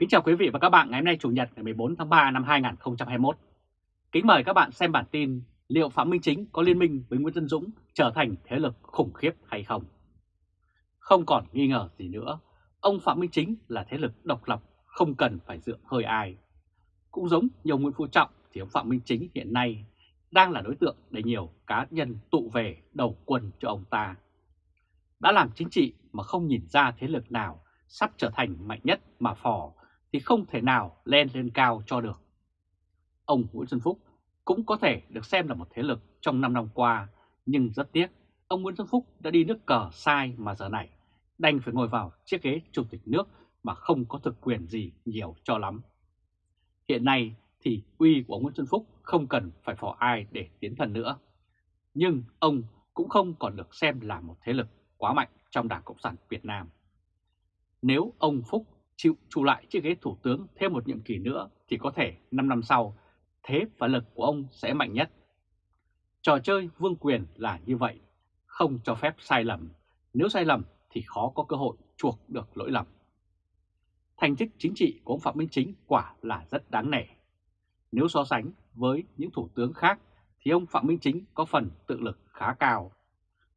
Kính chào quý vị và các bạn ngày hôm nay Chủ nhật ngày 14 tháng 3 năm 2021. Kính mời các bạn xem bản tin liệu Phạm Minh Chính có liên minh với Nguyễn Tân Dũng trở thành thế lực khủng khiếp hay không? Không còn nghi ngờ gì nữa, ông Phạm Minh Chính là thế lực độc lập, không cần phải dựa hơi ai. Cũng giống nhiều Nguyễn Phú Trọng thì ông Phạm Minh Chính hiện nay đang là đối tượng để nhiều cá nhân tụ về đầu quân cho ông ta. Đã làm chính trị mà không nhìn ra thế lực nào sắp trở thành mạnh nhất mà phò thì không thể nào lên lên cao cho được. Ông Nguyễn Xuân Phúc cũng có thể được xem là một thế lực trong 5 năm qua, nhưng rất tiếc, ông Nguyễn Xuân Phúc đã đi nước cờ sai mà giờ này đành phải ngồi vào chiếc ghế chủ tịch nước mà không có thực quyền gì nhiều cho lắm. Hiện nay thì uy của ông Nguyễn Xuân Phúc không cần phải phò ai để tiến thần nữa. Nhưng ông cũng không còn được xem là một thế lực quá mạnh trong Đảng Cộng sản Việt Nam. Nếu ông Phúc chịu trụ lại chiếc ghế thủ tướng thêm một nhiệm kỳ nữa thì có thể 5 năm sau, thế và lực của ông sẽ mạnh nhất. Trò chơi vương quyền là như vậy, không cho phép sai lầm. Nếu sai lầm thì khó có cơ hội chuộc được lỗi lầm. Thành tích chính trị của ông Phạm Minh Chính quả là rất đáng nể. Nếu so sánh với những thủ tướng khác thì ông Phạm Minh Chính có phần tự lực khá cao.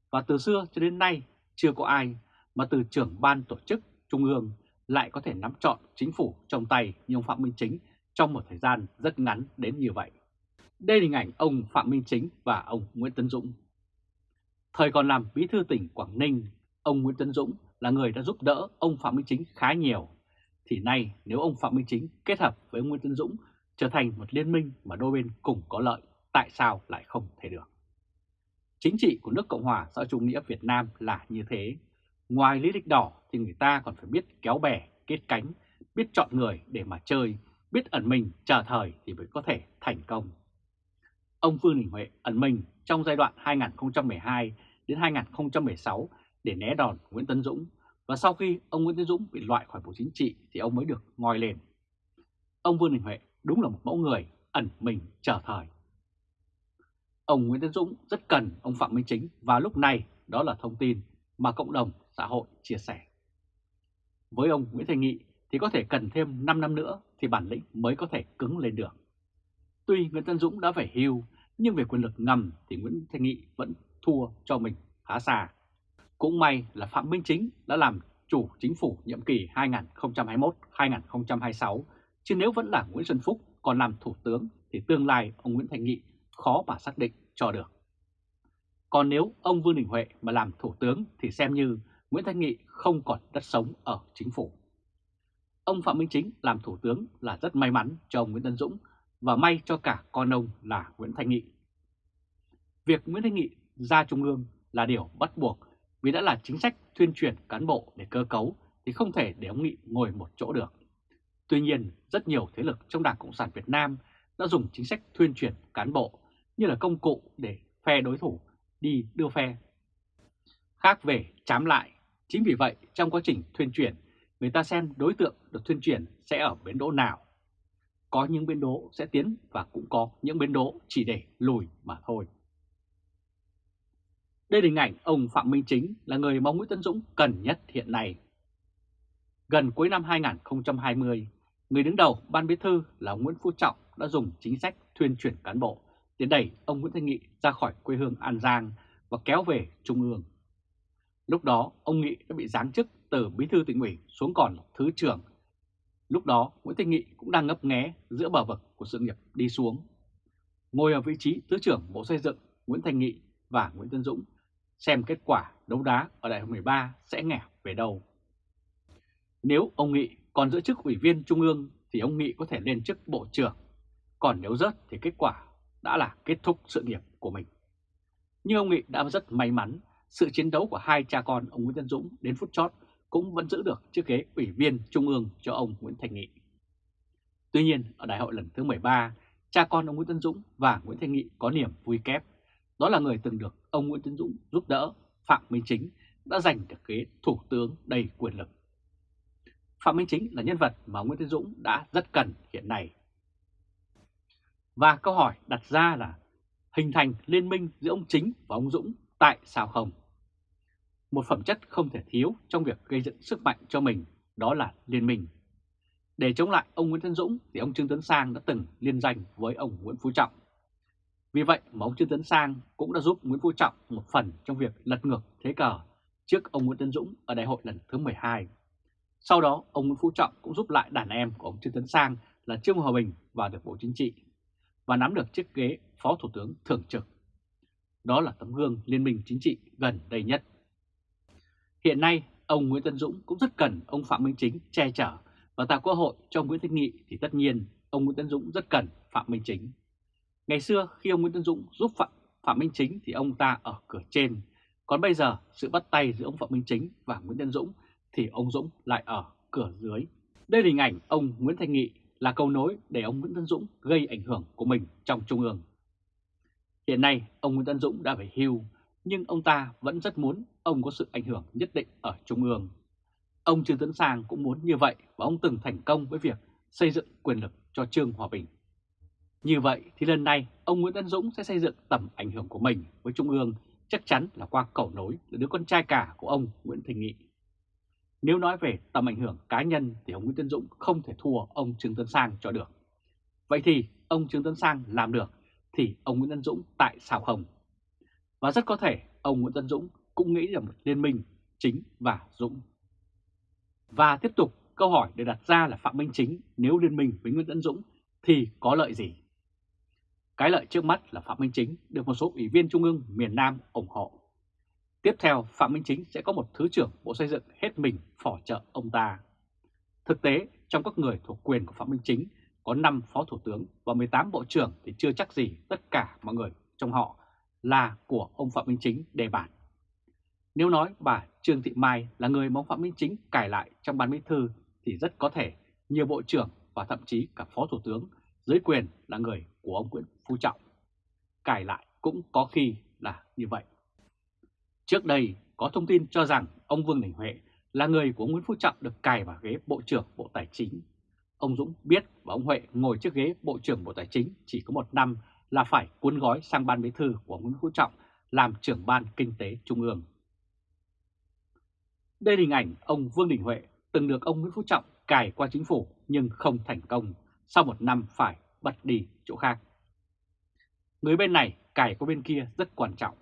Và từ xưa cho đến nay chưa có ai mà từ trưởng ban tổ chức Trung ương lại có thể nắm trọn chính phủ trong tay như ông Phạm Minh Chính trong một thời gian rất ngắn đến như vậy. Đây là hình ảnh ông Phạm Minh Chính và ông Nguyễn Tấn Dũng. Thời còn làm bí thư tỉnh Quảng Ninh, ông Nguyễn Tấn Dũng là người đã giúp đỡ ông Phạm Minh Chính khá nhiều. Thì nay nếu ông Phạm Minh Chính kết hợp với Nguyễn Tấn Dũng trở thành một liên minh mà đôi bên cùng có lợi, tại sao lại không thể được? Chính trị của nước Cộng hòa xã chủ nghĩa Việt Nam là như thế. Ngoài lý lịch đỏ thì người ta còn phải biết kéo bè, kết cánh, biết chọn người để mà chơi, biết ẩn mình chờ thời thì mới có thể thành công. Ông Vương Đình Huệ ẩn mình trong giai đoạn 2012 đến 2016 để né đòn Nguyễn Tấn Dũng và sau khi ông Nguyễn Tấn Dũng bị loại khỏi Bộ Chính trị thì ông mới được ngoi lên. Ông Vương Đình Huệ đúng là một mẫu người ẩn mình chờ thời. Ông Nguyễn Tấn Dũng rất cần ông Phạm Minh Chính và lúc này đó là thông tin mà cộng đồng xã hội chia sẻ. Với ông Nguyễn Thành Nghị thì có thể cần thêm 5 năm nữa thì bản lĩnh mới có thể cứng lên được. Tuy Nguyễn Tân Dũng đã phải hưu, nhưng về quyền lực ngầm thì Nguyễn Thành Nghị vẫn thua cho mình khá xa. Cũng may là Phạm Minh Chính đã làm chủ chính phủ nhiệm kỳ 2021-2026, chứ nếu vẫn là Nguyễn Xuân Phúc còn làm thủ tướng thì tương lai ông Nguyễn Thành Nghị khó mà xác định cho được. Còn nếu ông Vương Đình Huệ mà làm thủ tướng thì xem như Nguyễn Thanh Nghị không còn đất sống ở chính phủ. Ông Phạm Minh Chính làm thủ tướng là rất may mắn cho ông Nguyễn Tân Dũng và may cho cả con ông là Nguyễn Thanh Nghị. Việc Nguyễn Thanh Nghị ra Trung ương là điều bắt buộc vì đã là chính sách tuyên truyền cán bộ để cơ cấu thì không thể để ông Nghị ngồi một chỗ được. Tuy nhiên, rất nhiều thế lực trong Đảng Cộng sản Việt Nam đã dùng chính sách tuyên truyền cán bộ như là công cụ để phe đối thủ đi đưa phe. Khác về chám lại, chính vì vậy trong quá trình tuyên truyền, người ta xem đối tượng được tuyên truyền sẽ ở bến đỗ nào. Có những bến đỗ sẽ tiến và cũng có những bến đỗ chỉ để lùi mà thôi. Đây là hình ảnh ông Phạm Minh Chính là người mà Nguyễn Tân Dũng cần nhất hiện nay. Gần cuối năm 2020, người đứng đầu Ban Bí Thư là Nguyễn Phú Trọng đã dùng chính sách tuyên truyền cán bộ để đẩy ông Nguyễn Thanh Nghị ra khỏi quê hương An Giang và kéo về Trung ương. Lúc đó, ông Nghị đã bị giáng chức từ bí thư tỉnh ủy xuống còn thứ trưởng. Lúc đó, Nguyễn Thanh Nghị cũng đang ngấp nghé giữa bờ vực của sự nghiệp đi xuống. Ngồi ở vị trí thứ trưởng Bộ Xây dựng, Nguyễn Thanh Nghị và Nguyễn Tân Dũng xem kết quả đấu đá ở đại hội 13 sẽ nghèo về đâu. Nếu ông Nghị còn giữ chức ủy viên Trung ương thì ông Nghị có thể lên chức Bộ trưởng, còn nếu rớt thì kết quả đã là kết thúc sự nghiệp của mình. Nhưng ông Nghị đã rất may mắn, sự chiến đấu của hai cha con ông Nguyễn Tân Dũng đến phút chót cũng vẫn giữ được chiếc ghế ủy viên Trung ương cho ông Nguyễn Thành Nghị. Tuy nhiên, ở đại hội lần thứ 13, cha con ông Nguyễn Tân Dũng và Nguyễn Thành Nghị có niềm vui kép. Đó là người từng được ông Nguyễn Tân Dũng giúp đỡ, Phạm Minh Chính đã giành được ghế thủ tướng đầy quyền lực. Phạm Minh Chính là nhân vật mà Nguyễn Tân Dũng đã rất cần hiện nay. Và câu hỏi đặt ra là hình thành liên minh giữa ông Chính và ông Dũng tại sao không? Một phẩm chất không thể thiếu trong việc gây dựng sức mạnh cho mình đó là liên minh. Để chống lại ông Nguyễn Tân Dũng thì ông Trương Tấn Sang đã từng liên danh với ông Nguyễn Phú Trọng. Vì vậy mà ông Trương Tấn Sang cũng đã giúp Nguyễn Phú Trọng một phần trong việc lật ngược thế cờ trước ông Nguyễn Tân Dũng ở đại hội lần thứ 12. Sau đó, ông Nguyễn Phú Trọng cũng giúp lại đàn em của ông Trương Tấn Sang là Trương Hòa Bình vào được Bộ Chính trị và nắm được chiếc ghế Phó Thủ tướng Thường trực. Đó là tấm gương liên minh chính trị gần đây nhất. Hiện nay, ông Nguyễn Tân Dũng cũng rất cần ông Phạm Minh Chính che chở và tạo cơ hội cho Nguyễn Thanh Nghị thì tất nhiên ông Nguyễn Tân Dũng rất cần Phạm Minh Chính. Ngày xưa khi ông Nguyễn Tân Dũng giúp Phạm, Phạm Minh Chính thì ông ta ở cửa trên, còn bây giờ sự bắt tay giữa ông Phạm Minh Chính và Nguyễn Tân Dũng thì ông Dũng lại ở cửa dưới. Đây là hình ảnh ông Nguyễn Thanh Nghị là cầu nối để ông Nguyễn Tân Dũng gây ảnh hưởng của mình trong Trung ương. Hiện nay ông Nguyễn Tân Dũng đã phải hưu, nhưng ông ta vẫn rất muốn ông có sự ảnh hưởng nhất định ở Trung ương. Ông Trương Tấn Sang cũng muốn như vậy và ông từng thành công với việc xây dựng quyền lực cho Trương Hòa Bình. Như vậy thì lần này, ông Nguyễn Tân Dũng sẽ xây dựng tầm ảnh hưởng của mình với Trung ương, chắc chắn là qua cầu nối là đứa con trai cả của ông Nguyễn Thành Nghị. Nếu nói về tầm ảnh hưởng cá nhân thì ông Nguyễn Tân Dũng không thể thua ông Trương Tấn Sang cho được. Vậy thì ông Trương Tấn Sang làm được thì ông Nguyễn Tân Dũng tại sao không? Và rất có thể ông Nguyễn Tân Dũng cũng nghĩ là một liên minh chính và Dũng. Và tiếp tục câu hỏi được đặt ra là Phạm Minh Chính nếu liên minh với Nguyễn tấn Dũng thì có lợi gì? Cái lợi trước mắt là Phạm Minh Chính được một số ủy viên Trung ương miền Nam ủng hộ. Tiếp theo, Phạm Minh Chính sẽ có một Thứ trưởng Bộ Xây dựng hết mình phỏ trợ ông ta. Thực tế, trong các người thuộc quyền của Phạm Minh Chính có 5 Phó Thủ tướng và 18 Bộ trưởng thì chưa chắc gì tất cả mọi người trong họ là của ông Phạm Minh Chính đề bản. Nếu nói bà Trương Thị Mai là người mà ông Phạm Minh Chính cải lại trong ban bí thư thì rất có thể nhiều Bộ trưởng và thậm chí cả Phó Thủ tướng dưới quyền là người của ông Nguyễn Phú Trọng. Cải lại cũng có khi là như vậy. Trước đây có thông tin cho rằng ông Vương Đình Huệ là người của Nguyễn Phú Trọng được cài vào ghế Bộ trưởng Bộ Tài chính. Ông Dũng biết và ông Huệ ngồi trước ghế Bộ trưởng Bộ Tài chính chỉ có một năm là phải cuốn gói sang ban bí thư của Nguyễn Phú Trọng làm trưởng ban kinh tế trung ương. Đây là hình ảnh ông Vương Đình Huệ từng được ông Nguyễn Phú Trọng cài qua chính phủ nhưng không thành công, sau một năm phải bật đi chỗ khác. Người bên này cài qua bên kia rất quan trọng.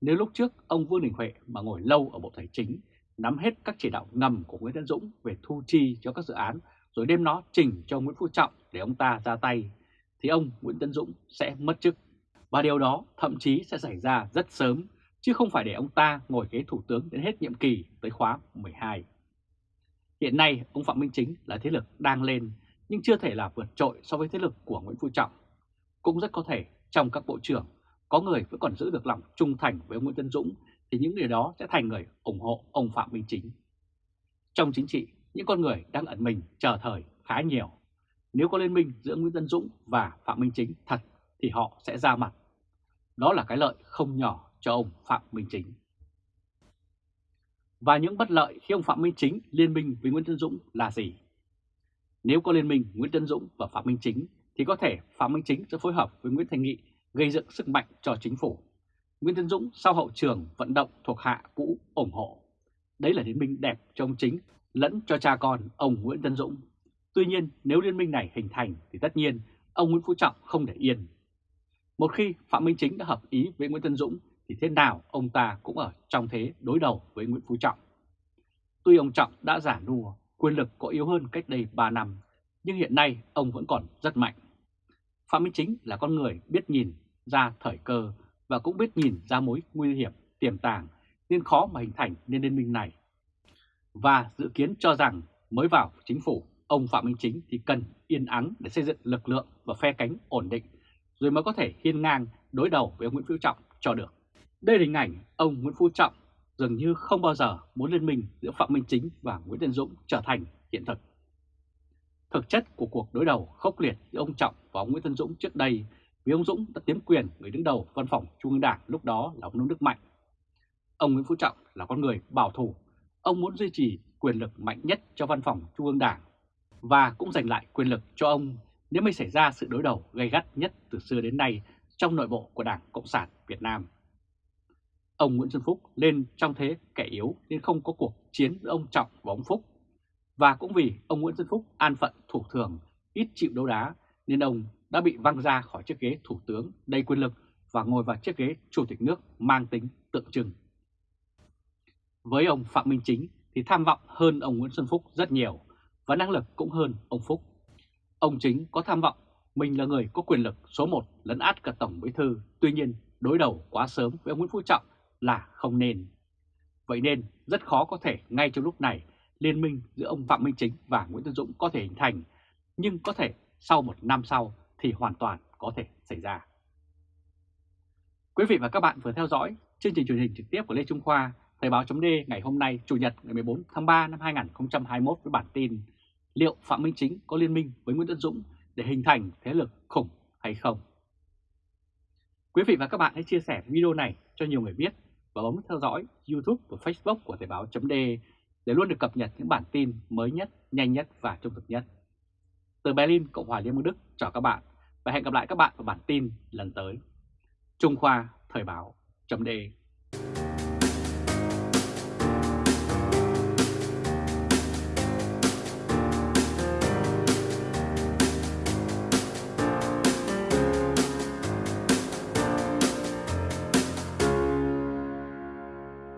Nếu lúc trước ông Vương Đình Huệ mà ngồi lâu ở Bộ Tài chính, nắm hết các chỉ đạo ngầm của Nguyễn Tấn Dũng về thu chi cho các dự án, rồi đem nó trình cho Nguyễn Phú Trọng để ông ta ra tay, thì ông Nguyễn Tấn Dũng sẽ mất chức. Và điều đó thậm chí sẽ xảy ra rất sớm, chứ không phải để ông ta ngồi ghế thủ tướng đến hết nhiệm kỳ tới khóa 12. Hiện nay, ông Phạm Minh Chính là thế lực đang lên, nhưng chưa thể là vượt trội so với thế lực của Nguyễn Phú Trọng. Cũng rất có thể trong các bộ trưởng, có người vẫn còn giữ được lòng trung thành với ông Nguyễn Tân Dũng, thì những người đó sẽ thành người ủng hộ ông Phạm Minh Chính. Trong chính trị, những con người đang ẩn mình chờ thời khá nhiều. Nếu có liên minh giữa Nguyễn Tân Dũng và Phạm Minh Chính thật thì họ sẽ ra mặt. Đó là cái lợi không nhỏ cho ông Phạm Minh Chính. Và những bất lợi khi ông Phạm Minh Chính liên minh với Nguyễn Tân Dũng là gì? Nếu có liên minh Nguyễn Tân Dũng và Phạm Minh Chính, thì có thể Phạm Minh Chính sẽ phối hợp với Nguyễn Thành Nghị gây dựng sức mạnh cho chính phủ. Nguyễn Tân Dũng sau hậu trường vận động thuộc hạ cũ ủng hộ. Đấy là liên minh đẹp cho ông Chính lẫn cho cha con ông Nguyễn Tân Dũng. Tuy nhiên, nếu liên minh này hình thành thì tất nhiên ông Nguyễn Phú Trọng không để yên. Một khi Phạm Minh Chính đã hợp ý với Nguyễn Tân Dũng thì thế nào ông ta cũng ở trong thế đối đầu với Nguyễn Phú Trọng. Tuy ông Trọng đã giả nua, quyền lực có yếu hơn cách đây 3 năm, nhưng hiện nay ông vẫn còn rất mạnh. Phạm Minh Chính là con người biết nhìn ra thời cơ và cũng biết nhìn ra mối nguy hiểm tiềm tàng nên khó mà hình thành nên liên minh này. Và dự kiến cho rằng mới vào chính phủ, ông Phạm Minh Chính thì cần yên ắng để xây dựng lực lượng và phe cánh ổn định, rồi mới có thể hiên ngang đối đầu với ông Nguyễn Phú Trọng cho được. Đây là hình ảnh ông Nguyễn Phú Trọng dường như không bao giờ muốn liên minh giữa Phạm Minh Chính và Nguyễn Tân Dũng trở thành hiện thực. Thực chất của cuộc đối đầu khốc liệt giữa ông Trọng và ông Nguyễn Tân Dũng trước đây vì ông Dũng đã tiếm quyền người đứng đầu văn phòng Trung ương Đảng lúc đó là ông Nông Đức Mạnh. Ông Nguyễn Phú Trọng là con người bảo thủ, ông muốn duy trì quyền lực mạnh nhất cho văn phòng Trung ương Đảng và cũng giành lại quyền lực cho ông nếu mới xảy ra sự đối đầu gay gắt nhất từ xưa đến nay trong nội bộ của Đảng Cộng sản Việt Nam. Ông Nguyễn Xuân Phúc lên trong thế kẻ yếu nên không có cuộc chiến giữa ông Trọng và ông Phúc. Và cũng vì ông Nguyễn Xuân Phúc an phận thủ thường, ít chịu đấu đá, nên ông đã bị văng ra khỏi chiếc ghế thủ tướng đầy quyền lực và ngồi vào chiếc ghế chủ tịch nước mang tính tượng trưng. Với ông Phạm Minh Chính thì tham vọng hơn ông Nguyễn Xuân Phúc rất nhiều và năng lực cũng hơn ông Phúc. Ông Chính có tham vọng mình là người có quyền lực số 1 lấn át cả Tổng Bí Thư, tuy nhiên đối đầu quá sớm với ông Nguyễn Phú Trọng là không nên. Vậy nên rất khó có thể ngay trong lúc này liên minh giữa ông Phạm Minh Chính và Nguyễn Tân Dũng có thể hình thành, nhưng có thể sau một năm sau thì hoàn toàn có thể xảy ra. Quý vị và các bạn vừa theo dõi chương trình truyền hình trực tiếp của Lê Trung Khoa, Thời báo chấm ngày hôm nay Chủ nhật ngày 14 tháng 3 năm 2021 với bản tin Liệu Phạm Minh Chính có liên minh với Nguyễn Tân Dũng để hình thành thế lực khủng hay không? Quý vị và các bạn hãy chia sẻ video này cho nhiều người biết và bấm theo dõi YouTube và Facebook của Thời báo .de để luôn được cập nhật những bản tin mới nhất, nhanh nhất và trung thực nhất. Từ Berlin, Cộng hòa Liên bang Đức chào các bạn và hẹn gặp lại các bạn vào bản tin lần tới. Trung Khoa Thời báo .de